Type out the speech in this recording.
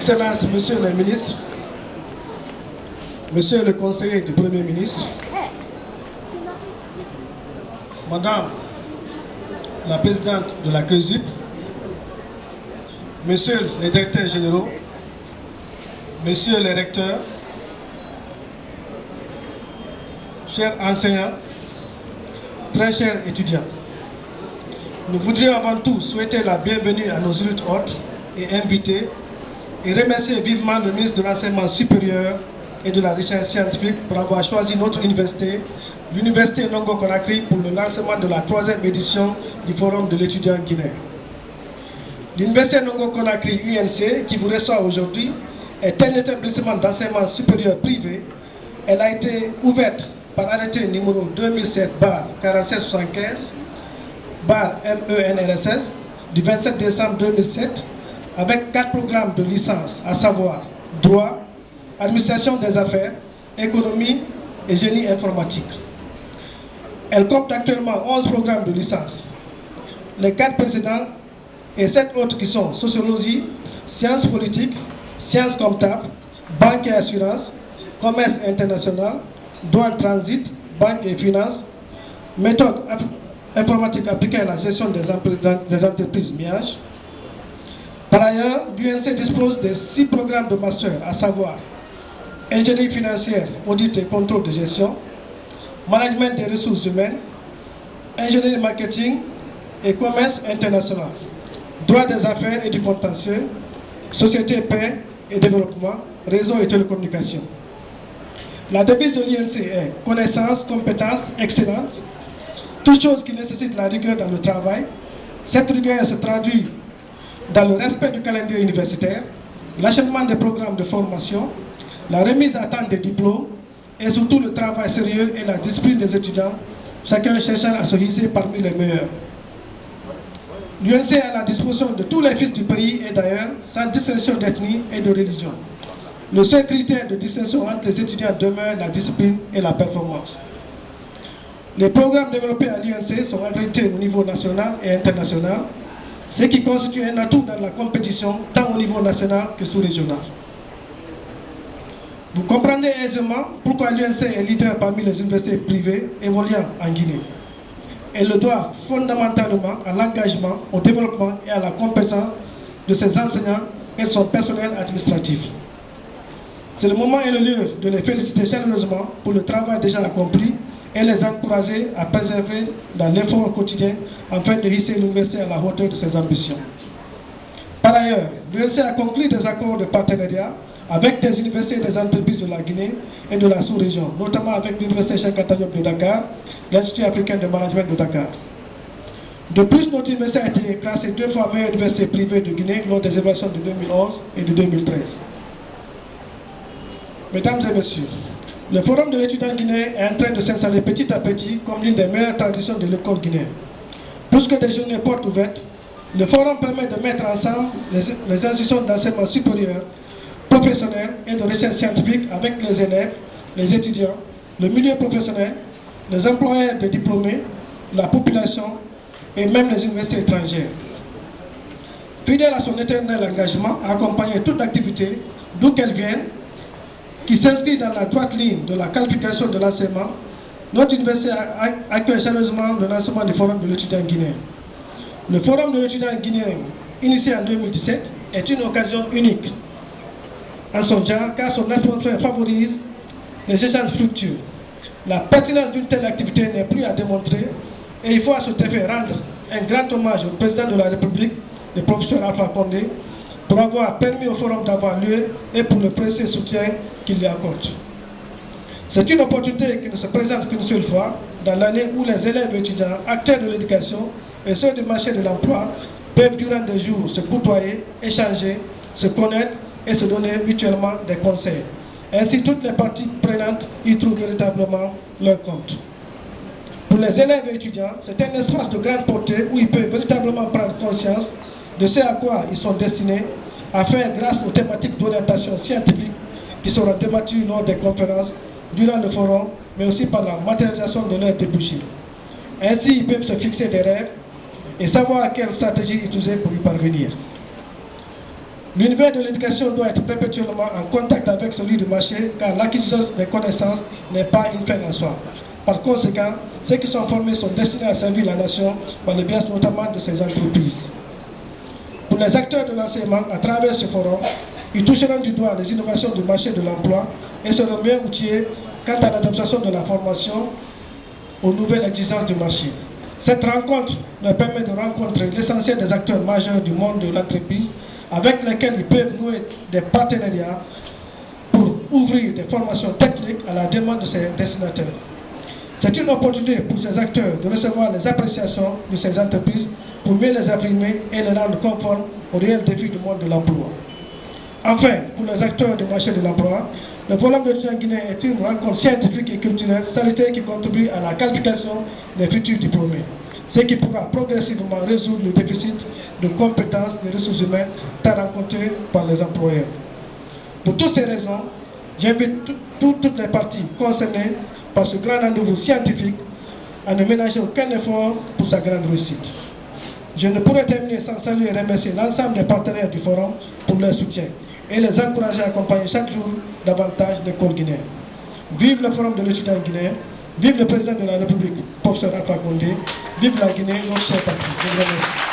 Excellences, Monsieur le ministre, Monsieur le conseiller du Premier ministre, Madame la présidente de la CRESUP, Monsieur les directeurs généraux, Messieurs les recteurs, chers enseignants, très chers étudiants, nous voudrions avant tout souhaiter la bienvenue à nos hôtes hôtes et invités et remercier vivement le ministre de l'Enseignement supérieur et de la recherche scientifique pour avoir choisi notre université, l'université Nongo Conakry, pour le lancement de la troisième édition du Forum de l'étudiant guinéen. L'université Nongo Conakry UNC, qui vous reçoit aujourd'hui, est un établissement d'enseignement supérieur privé. Elle a été ouverte par arrêté numéro 2007-4775 MENRSS du 27 décembre 2007 avec quatre programmes de licence, à savoir droit, administration des affaires, économie et génie informatique. Elle compte actuellement 11 programmes de licence. Les quatre précédents et sept autres qui sont sociologie, sciences politiques, sciences comptables, banque et assurance, commerce international, douane transit, banque et finances, méthode informatique appliquée à la gestion des, des entreprises MIAGE. Par ailleurs, l'UNC dispose de six programmes de master, à savoir ingénierie financière, audit et contrôle de gestion, management des ressources humaines, ingénierie marketing et commerce international, droit des affaires et du contentieux, société paix et développement, réseau et télécommunications. La devise de l'INC est connaissance, compétence, excellence, toute chose qui nécessite la rigueur dans le travail. Cette rigueur se traduit dans le respect du calendrier universitaire, l'achèvement des programmes de formation, la remise à temps des diplômes et surtout le travail sérieux et la discipline des étudiants, chacun cherchant à se hisser parmi les meilleurs. L'UNC est à la disposition de tous les fils du pays et d'ailleurs, sans distinction d'ethnie et de religion. Le seul critère de distinction entre les étudiants demeure la discipline et la performance. Les programmes développés à l'UNC sont accrédités au niveau national et international, ce qui constitue un atout dans la compétition tant au niveau national que sous-régional. Vous comprenez aisément pourquoi l'UNC est leader parmi les universités privées évoluant en Guinée. Elle le doit fondamentalement à l'engagement, au développement et à la compétence de ses enseignants et de son personnel administratif. C'est le moment et le lieu de les féliciter chaleureusement pour le travail déjà accompli et les encourager à préserver dans l'effort quotidien afin de hisser l'université à la hauteur de ses ambitions. Par ailleurs, l'UNC a conclu des accords de partenariat avec des universités et des entreprises de la Guinée et de la sous-région, notamment avec l'Université Cheikh de Dakar, l'Institut africain de management de Dakar. De plus, notre université a été classée deux fois meilleure université privée de Guinée lors des évaluations de 2011 et de 2013. Mesdames et messieurs, le Forum de l'étudiant guinéen est en train de s'installer petit à petit comme l'une des meilleures traditions de l'école guinéenne. Plus que des journées portes ouvertes, le Forum permet de mettre ensemble les, institutions d'enseignement supérieur, professionnel et de recherche scientifique avec les élèves, les étudiants, le milieu professionnel, les employeurs de diplômés, la population et même les universités étrangères. Fidèle à son éternel engagement à accompagner toute activité, d'où qu'elle vienne, qui s'inscrit dans la droite ligne de la qualification de l'enseignement, notre université accueille sérieusement le lancement du Forum de l'étudiant guinéen. Le Forum de l'étudiant guinéen, initié en 2017, est une occasion unique en son genre car son atmosphère favorise les échanges fructueux. La pertinence d'une telle activité n'est plus à démontrer et il faut à ce effet rendre un grand hommage au président de la République, le professeur Alpha Condé, pour avoir permis au forum d'avoir lieu et pour le précieux soutien qu'il lui accorde. C'est une opportunité qui ne se présente qu'une seule fois dans l'année où les élèves étudiants, acteurs de l'éducation et ceux du marché de l'emploi peuvent durant des jours se côtoyer, échanger, se connaître et se donner mutuellement des conseils. Ainsi, toutes les parties prenantes y trouvent véritablement leur compte. Pour les élèves et étudiants, c'est un espace de grande portée où ils peuvent de ce à quoi ils sont destinés, afin, grâce aux thématiques d'orientation scientifique qui seront débattues lors des conférences, durant le forum, mais aussi par la matérialisation de leurs débouchés. Ainsi, ils peuvent se fixer des rêves et savoir quelle stratégie utiliser pour y parvenir. L'univers de l'éducation doit être perpétuellement en contact avec celui du marché car l'acquisition des connaissances n'est pas une fin en soi. Par conséquent, ceux qui sont formés sont destinés à servir la nation par le biais notamment de ces entreprises. Les acteurs de l'enseignement, à travers ce forum, ils toucheront du doigt les innovations du marché de l'emploi et seront mieux outillés quant à l'adaptation de la formation aux nouvelles exigences du marché. Cette rencontre leur permet de rencontrer l'essentiel des acteurs majeurs du monde de l'entreprise avec lesquels ils peuvent nouer des partenariats pour ouvrir des formations techniques à la demande de ces destinataires. C'est une opportunité pour ces acteurs de recevoir les appréciations de ces entreprises pour mieux les affirmer et les rendre conformes aux réels défis du monde de l'emploi. Enfin, pour les acteurs du marché de l'emploi, le Forum de l'étudiant guinéen est une rencontre scientifique et culturelle salutaire qui contribue à la qualification des futurs diplômés, ce qui pourra progressivement résoudre le déficit de compétences des ressources humaines tant rencontré par les employeurs. Pour toutes ces raisons, j'invite toutes les parties concernées par ce grand rendez-vous scientifique à ne ménager aucun effort pour sa grande réussite. Je ne pourrais terminer sans saluer et remercier l'ensemble des partenaires du forum pour leur soutien et les encourager à accompagner chaque jour davantage l'école guinéenne. Vive le forum de l'étudiant guinéen, vive le président de la République, professeur Alpha Condé, vive la Guinée, notre cher parti. Je vous remercie.